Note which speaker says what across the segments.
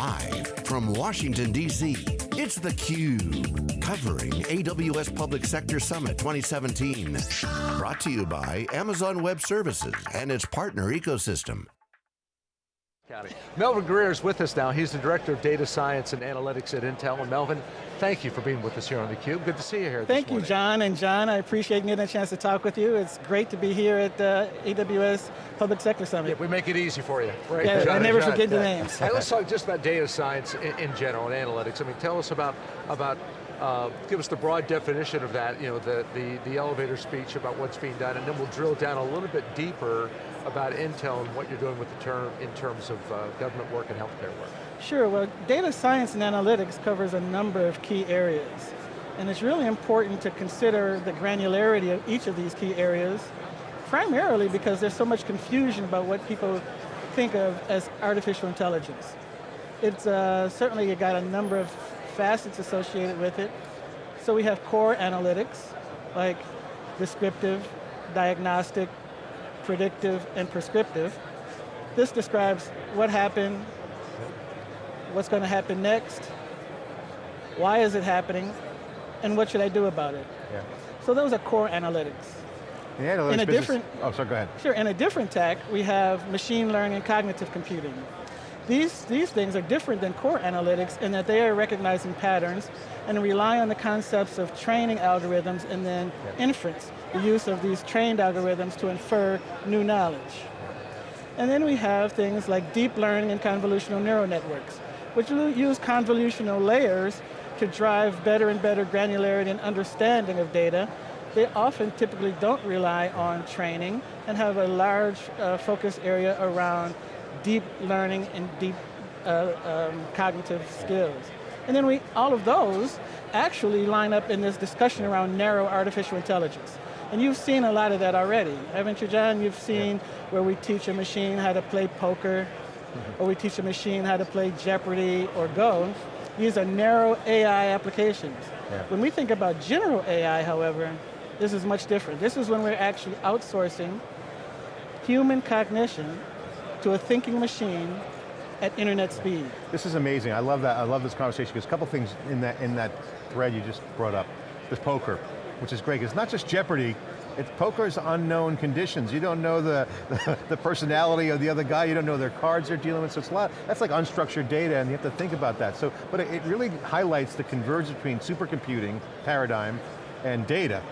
Speaker 1: Live from Washington, D.C., it's theCUBE, covering AWS Public Sector Summit 2017. Brought to you by Amazon Web Services and its partner ecosystem.
Speaker 2: Melvin Greer is with us now. He's the Director of Data Science and Analytics at Intel. And Melvin, thank you for being with us here on theCUBE. Good to see you here
Speaker 3: Thank you, John. And John, I appreciate getting a chance to talk with you. It's great to be here at the AWS Public Sector Summit.
Speaker 2: Yeah, we make it easy for you. Right?
Speaker 3: Yeah,
Speaker 2: John
Speaker 3: I never
Speaker 2: John.
Speaker 3: forget the names.
Speaker 2: Hey, let's talk just about data science in, in general and analytics. I mean, tell us about, about uh, give us the broad definition of that, you know, the, the, the elevator speech about what's being done, and then we'll drill down a little bit deeper about Intel and what you're doing with the term in terms of uh, government work and healthcare work.
Speaker 3: Sure, well, data science and analytics covers a number of key areas. And it's really important to consider the granularity of each of these key areas, primarily because there's so much confusion about what people think of as artificial intelligence. It's uh, certainly got a number of facets associated with it. So we have core analytics, like descriptive, diagnostic, predictive, and prescriptive. This describes what happened, what's going to happen next, why is it happening, and what should I do about it?
Speaker 4: Yeah.
Speaker 3: So those are core analytics.
Speaker 4: The analytics
Speaker 3: in a
Speaker 4: business,
Speaker 3: different,
Speaker 4: oh, sorry, go ahead.
Speaker 3: Sure, in a different tack, we have machine learning and cognitive computing. These, these things are different than core analytics in that they are recognizing patterns and rely on the concepts of training algorithms and then inference, the use of these trained algorithms to infer new knowledge. And then we have things like deep learning and convolutional neural networks, which use convolutional layers to drive better and better granularity and understanding of data. They often typically don't rely on training and have a large uh, focus area around deep learning and deep uh, um, cognitive skills. And then we, all of those actually line up in this discussion around narrow artificial intelligence. And you've seen a lot of that already, haven't you, John? You've seen yeah. where we teach a machine how to play poker, mm -hmm. or we teach a machine how to play Jeopardy or Go. These are narrow AI applications. Yeah. When we think about general AI, however, this is much different. This is when we're actually outsourcing human cognition to a thinking machine at internet speed.
Speaker 4: This is amazing, I love that, I love this conversation, because a couple things in that, in that thread you just brought up. This poker, which is great, it's not just Jeopardy, it's poker's unknown conditions. You don't know the, the, the, personality of the other guy, you don't know their cards they're dealing with, so it's a lot, that's like unstructured data and you have to think about that. So, but it, it really highlights the convergence between supercomputing paradigm and data.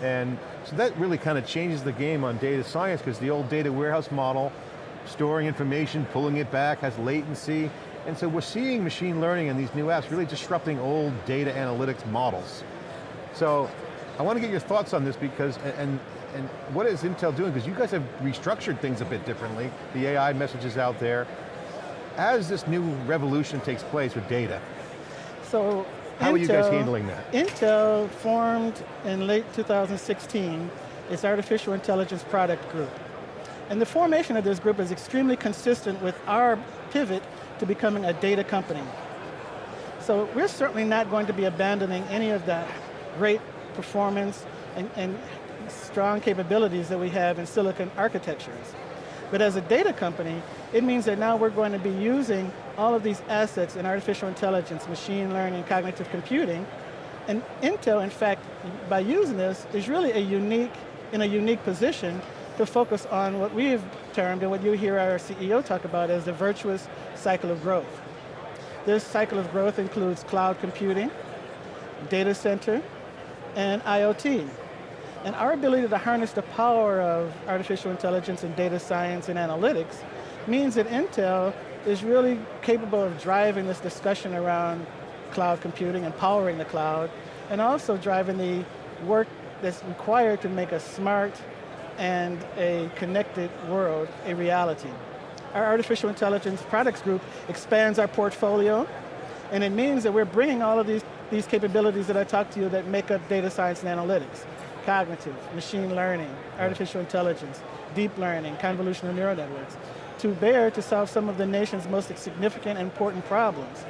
Speaker 4: And so that really kind of changes the game on data science because the old data warehouse model storing information, pulling it back, has latency. And so we're seeing machine learning and these new apps really disrupting old data analytics models. So I want to get your thoughts on this because, and, and what is Intel doing? Because you guys have restructured things a bit differently. The AI messages out there. As this new revolution takes place with data,
Speaker 3: so
Speaker 4: how Intel, are you guys handling that?
Speaker 3: Intel formed in late 2016 its Artificial Intelligence Product Group. And the formation of this group is extremely consistent with our pivot to becoming a data company. So we're certainly not going to be abandoning any of that great performance and, and strong capabilities that we have in silicon architectures. But as a data company, it means that now we're going to be using all of these assets in artificial intelligence, machine learning, cognitive computing, and Intel, in fact, by using this, is really a unique, in a unique position to focus on what we've termed and what you hear our CEO talk about as the virtuous cycle of growth. This cycle of growth includes cloud computing, data center, and IoT. And our ability to harness the power of artificial intelligence and data science and analytics means that Intel is really capable of driving this discussion around cloud computing and powering the cloud, and also driving the work that's required to make a smart, and a connected world a reality. Our artificial intelligence products group expands our portfolio, and it means that we're bringing all of these, these capabilities that I talked to you that make up data science and analytics, cognitive, machine learning, artificial intelligence, deep learning, convolutional neural networks, to bear to solve some of the nation's most significant and important problems.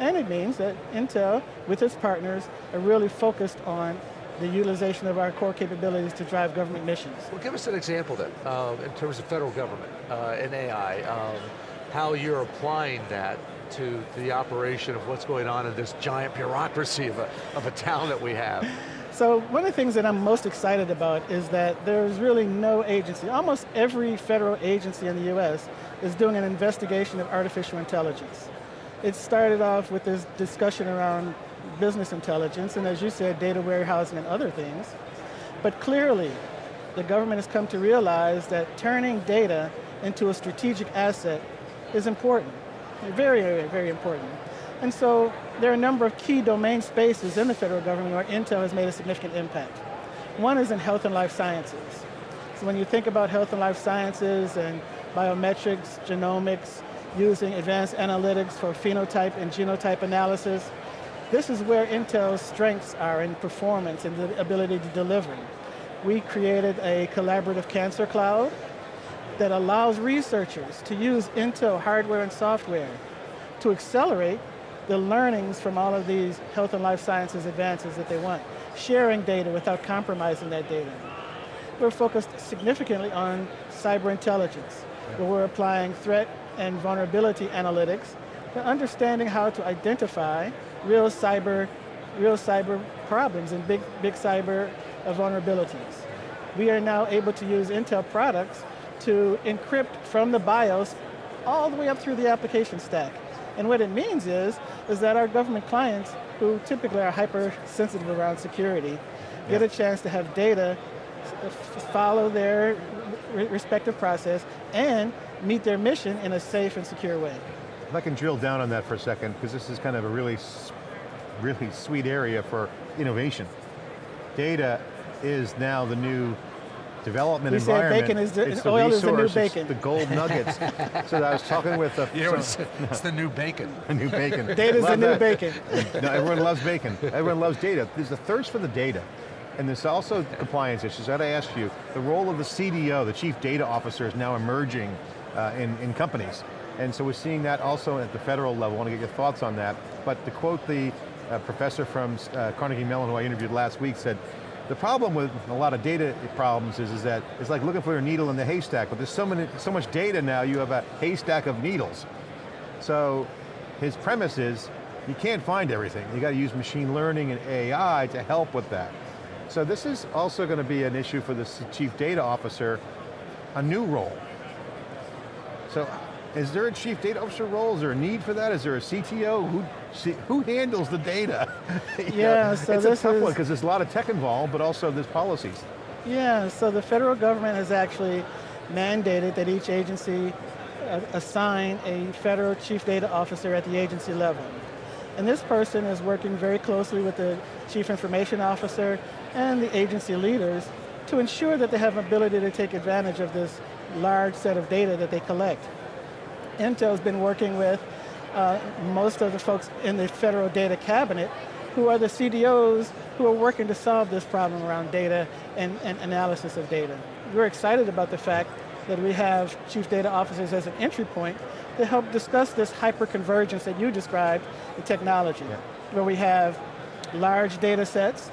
Speaker 3: And it means that Intel, with its partners, are really focused on the utilization of our core capabilities to drive government missions.
Speaker 2: Well, give us an example then, uh, in terms of federal government uh, and AI. Um, how you're applying that to the operation of what's going on in this giant bureaucracy of a, of a town that we have.
Speaker 3: So one of the things that I'm most excited about is that there's really no agency, almost every federal agency in the US is doing an investigation of artificial intelligence. It started off with this discussion around business intelligence, and as you said, data warehousing and other things. But clearly, the government has come to realize that turning data into a strategic asset is important. Very, very, very important. And so there are a number of key domain spaces in the federal government where Intel has made a significant impact. One is in health and life sciences. So when you think about health and life sciences and biometrics, genomics, using advanced analytics for phenotype and genotype analysis, this is where Intel's strengths are in performance and the ability to deliver. We created a collaborative cancer cloud that allows researchers to use Intel hardware and software to accelerate the learnings from all of these health and life sciences advances that they want, sharing data without compromising that data. We're focused significantly on cyber intelligence, where we're applying threat and vulnerability analytics to understanding how to identify real cyber, real cyber problems and big, big cyber vulnerabilities. We are now able to use Intel products to encrypt from the BIOS all the way up through the application stack. And what it means is, is that our government clients, who typically are hypersensitive around security, yeah. get a chance to have data follow their respective process and meet their mission in a safe and secure way.
Speaker 4: If I can drill down on that for a second, because this is kind of a really, really sweet area for innovation. Data is now the new development
Speaker 3: we
Speaker 4: environment.
Speaker 3: bacon is the,
Speaker 4: it's
Speaker 3: the oil
Speaker 4: resource,
Speaker 3: is the new bacon.
Speaker 4: the gold nuggets. so I was talking with a-
Speaker 2: You know, it's, it's the new bacon.
Speaker 4: the new bacon.
Speaker 3: Data's the new
Speaker 4: that.
Speaker 3: bacon.
Speaker 4: no, everyone loves bacon. Everyone loves data. There's a thirst for the data. And there's also compliance issues. I got to ask you, the role of the CDO, the Chief Data Officer, is now emerging uh, in, in companies. And so we're seeing that also at the federal level. I want to get your thoughts on that. But to quote the uh, professor from uh, Carnegie Mellon who I interviewed last week said, the problem with a lot of data problems is, is that it's like looking for a needle in the haystack, but there's so, many, so much data now, you have a haystack of needles. So his premise is, you can't find everything. You got to use machine learning and AI to help with that. So this is also going to be an issue for the chief data officer, a new role. So is there a chief data officer role? Is there a need for that? Is there a CTO? Who, who handles the data?
Speaker 3: yeah, so
Speaker 4: it's
Speaker 3: this
Speaker 4: a tough
Speaker 3: is,
Speaker 4: one because there's a lot of tech involved, but also there's policies.
Speaker 3: Yeah, so the federal government has actually mandated that each agency uh, assign a federal chief data officer at the agency level. And this person is working very closely with the chief information officer and the agency leaders to ensure that they have ability to take advantage of this large set of data that they collect. Intel's been working with uh, most of the folks in the federal data cabinet who are the CDOs who are working to solve this problem around data and, and analysis of data. We're excited about the fact that we have chief data officers as an entry point to help discuss this hyper-convergence that you described in technology, yeah. where we have large data sets,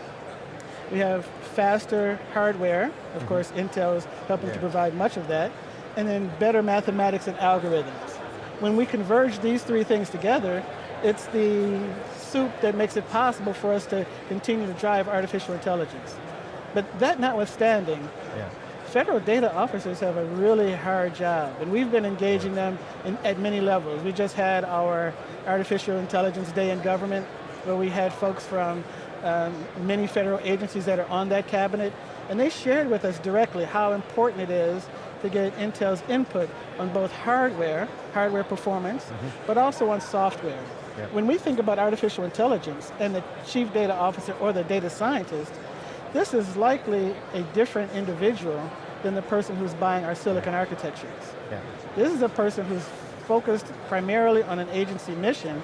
Speaker 3: we have faster hardware, of mm -hmm. course Intel is helping yeah. to provide much of that, and then better mathematics and algorithms. When we converge these three things together, it's the soup that makes it possible for us to continue to drive artificial intelligence. But that notwithstanding, yeah. federal data officers have a really hard job, and we've been engaging them in, at many levels. We just had our Artificial Intelligence Day in Government, where we had folks from um, many federal agencies that are on that cabinet, and they shared with us directly how important it is to get Intel's input on both hardware, hardware performance, mm -hmm. but also on software. Yep. When we think about artificial intelligence and the chief data officer or the data scientist, this is likely a different individual than the person who's buying our silicon architectures. This is a person who's focused primarily on an agency mission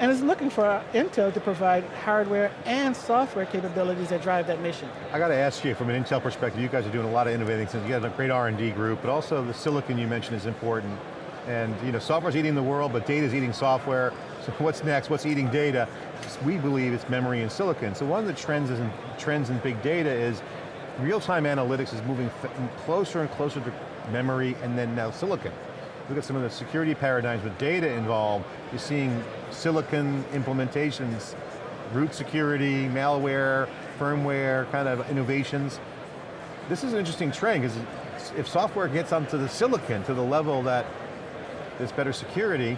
Speaker 3: and is looking for Intel to provide hardware and software capabilities that drive that mission.
Speaker 4: I got to ask you, from an Intel perspective, you guys are doing a lot of innovating things. You have a great R&D group, but also the silicon you mentioned is important. And you know, software's eating the world, but data's eating software. So what's next? What's eating data? We believe it's memory and silicon. So one of the trends, in, trends in big data is real-time analytics is moving closer and closer to memory and then now silicon. Look at some of the security paradigms with data involved, you're seeing silicon implementations, root security, malware, firmware, kind of innovations. This is an interesting trend, because if software gets onto the silicon to the level that there's better security,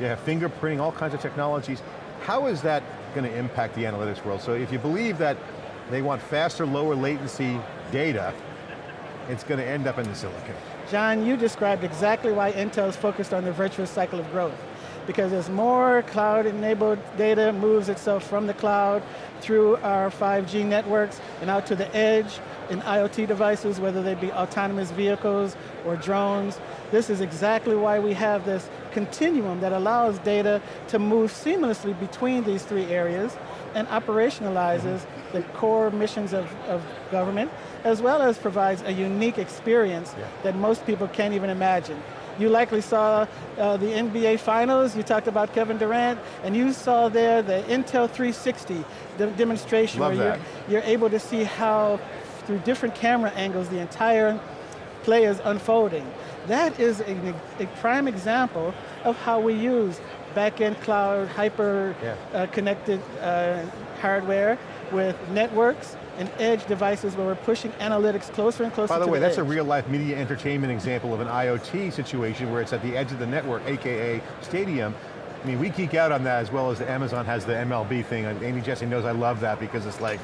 Speaker 4: you have fingerprinting, all kinds of technologies, how is that going to impact the analytics world? So if you believe that they want faster, lower latency data, it's going to end up in the silicon.
Speaker 3: John, you described exactly why Intel is focused on the virtuous cycle of growth. Because as more cloud-enabled data moves itself from the cloud through our 5G networks and out to the edge in IoT devices, whether they be autonomous vehicles or drones, this is exactly why we have this continuum that allows data to move seamlessly between these three areas and operationalizes mm -hmm. the core missions of, of government, as well as provides a unique experience yeah. that most people can't even imagine. You likely saw uh, the NBA Finals, you talked about Kevin Durant, and you saw there the Intel 360 de demonstration
Speaker 4: Love
Speaker 3: where you're, you're able to see how, through different camera angles, the entire play is unfolding. That is a, a prime example of how we use back-end cloud, hyper yeah. uh, connected uh, hardware with networks and edge devices where we're pushing analytics closer and closer
Speaker 4: By the way,
Speaker 3: the
Speaker 4: that's
Speaker 3: edge.
Speaker 4: a real life media entertainment example of an IoT situation where it's at the edge of the network, AKA stadium. I mean, we geek out on that as well as the Amazon has the MLB thing. Andy Jassy knows I love that because it's like,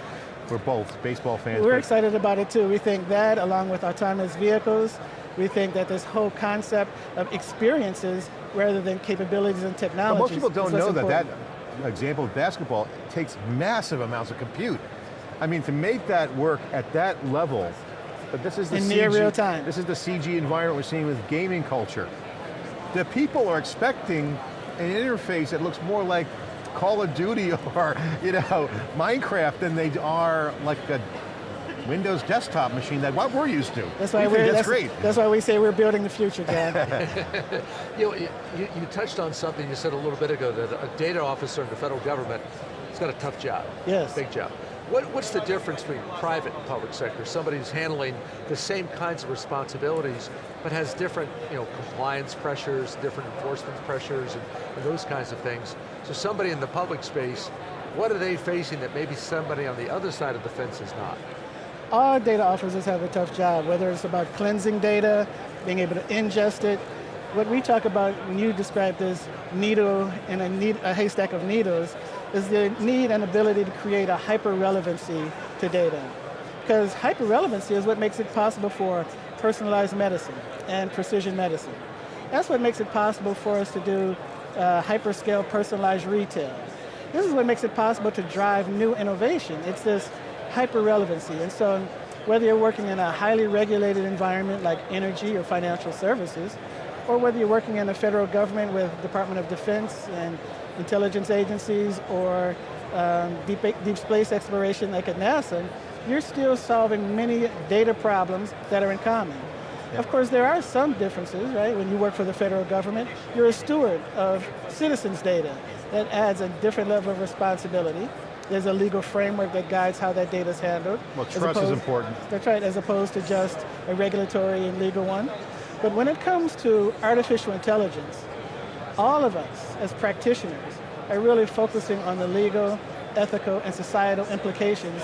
Speaker 4: we're both baseball fans.
Speaker 3: We're excited about it too. We think that along with autonomous vehicles, we think that this whole concept of experiences rather than capabilities and technology.
Speaker 4: most people don't know that that example of basketball takes massive amounts of compute. I mean, to make that work at that level, but this is the
Speaker 3: In
Speaker 4: CG,
Speaker 3: near real time.
Speaker 4: This is the CG environment we're seeing with gaming culture. The people are expecting an interface that looks more like Call of Duty or you know Minecraft than they are like a Windows desktop machine that what we're used to.
Speaker 3: That's why we
Speaker 4: we're,
Speaker 3: that's,
Speaker 4: great.
Speaker 3: That's why we say we're building the future, Dan.
Speaker 2: you, know, you, you touched on something you said a little bit ago, that a data officer in the federal government has got a tough job.
Speaker 3: Yes.
Speaker 2: Big job. What, what's the difference between private and public sector? Somebody who's handling the same kinds of responsibilities, but has different you know, compliance pressures, different enforcement pressures, and, and those kinds of things. So somebody in the public space, what are they facing that maybe somebody on the other side of the fence is not?
Speaker 3: All data officers have a tough job, whether it's about cleansing data, being able to ingest it. What we talk about when you describe this needle in a, need, a haystack of needles is the need and ability to create a hyper-relevancy to data. Because hyper-relevancy is what makes it possible for personalized medicine and precision medicine. That's what makes it possible for us to do uh, hyperscale personalized retail. This is what makes it possible to drive new innovation. It's this hyper-relevancy. And so whether you're working in a highly regulated environment like energy or financial services, or whether you're working in the federal government with Department of Defense and intelligence agencies or um, deep, deep space exploration like at NASA, you're still solving many data problems that are in common. Yeah. Of course, there are some differences, right? When you work for the federal government, you're a steward of citizens' data. That adds a different level of responsibility. There's a legal framework that guides how that data is handled.
Speaker 4: Well, trust opposed, is important.
Speaker 3: That's right, as opposed to just a regulatory and legal one. But when it comes to artificial intelligence, all of us as practitioners are really focusing on the legal, ethical, and societal implications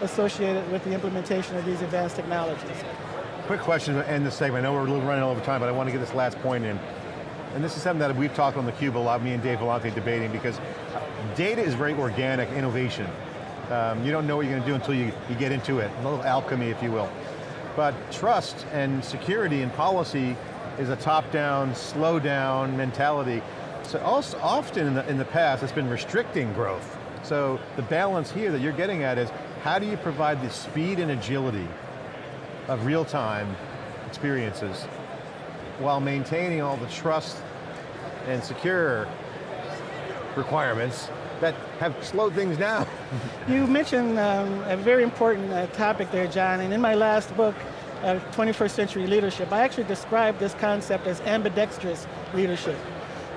Speaker 3: associated with the implementation of these advanced technologies.
Speaker 4: Quick question to end the segment. I know we're running over time, but I want to get this last point in. And this is something that we've talked on theCUBE a lot, me and Dave Vellante debating, because data is very organic innovation. Um, you don't know what you're going to do until you, you get into it, a little alchemy, if you will. But trust and security and policy is a top-down, slow-down mentality. So also, often in the, in the past, it's been restricting growth. So the balance here that you're getting at is, how do you provide the speed and agility of real-time experiences while maintaining all the trust and secure requirements that have slowed things down.
Speaker 3: you mentioned um, a very important uh, topic there, John, and in my last book, uh, 21st Century Leadership, I actually described this concept as ambidextrous leadership.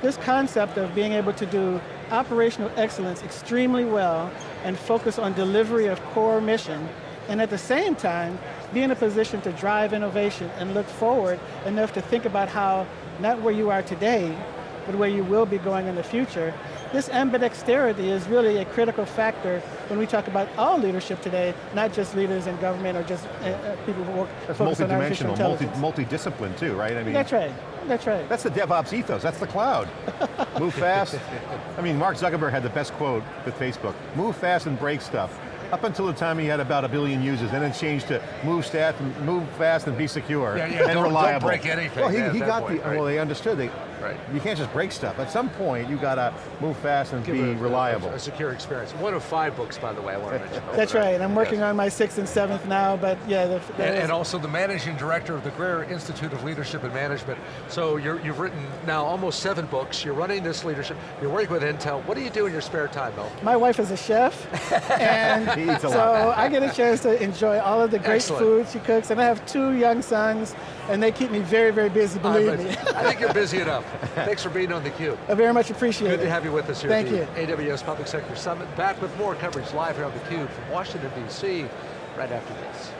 Speaker 3: This concept of being able to do operational excellence extremely well and focus on delivery of core mission and at the same time, be in a position to drive innovation and look forward enough to think about how, not where you are today, but where you will be going in the future, this ambidexterity is really a critical factor when we talk about all leadership today, not just leaders in government or just uh, uh people who work
Speaker 4: That's
Speaker 3: focus on artificial
Speaker 4: multidimensional, multi, multi-discipline too, right? I mean,
Speaker 3: That's right, that's right.
Speaker 4: That's the DevOps ethos, that's the cloud. Move fast. I mean, Mark Zuckerberg had the best quote with Facebook. Move fast and break stuff. Up until the time he had about a billion users, and then it changed to move fast and, move fast and be secure
Speaker 2: Yeah, yeah,
Speaker 4: and
Speaker 2: don't- don't break anything
Speaker 4: Well, he, he got
Speaker 2: point,
Speaker 4: the,
Speaker 2: right.
Speaker 4: well they understood, they,
Speaker 2: Right.
Speaker 4: you can't just break stuff. At some point, you got to move fast and
Speaker 2: Give
Speaker 4: be
Speaker 2: a-
Speaker 4: reliable.
Speaker 2: A, a secure experience. One of five books, by the way, I want to mention.
Speaker 3: That's
Speaker 2: over there.
Speaker 3: right, I'm working
Speaker 2: Yes.
Speaker 3: on my sixth and seventh now, but yeah. The, the-
Speaker 2: And, and also the managing director of the Greer Institute of Leadership and Management. So you're, you've written now almost seven books. You're running this leadership. You're working with Intel. What do you do in your spare time, Mel?
Speaker 3: My wife is a chef, and
Speaker 4: a
Speaker 3: so. I get a chance to enjoy all of the great
Speaker 2: Excellent.
Speaker 3: food she cooks, and I have two young sons, and they keep me very, very busy, believe
Speaker 2: I,
Speaker 3: me.
Speaker 2: I think you're busy enough. Thanks for being on theCUBE.
Speaker 3: I very much appreciate
Speaker 2: Good
Speaker 3: it.
Speaker 2: Good to have you with us here
Speaker 3: Thank
Speaker 2: at the
Speaker 3: you.
Speaker 2: AWS Public Sector Summit. Back with more coverage live here on theCUBE from Washington, D.C. right after this.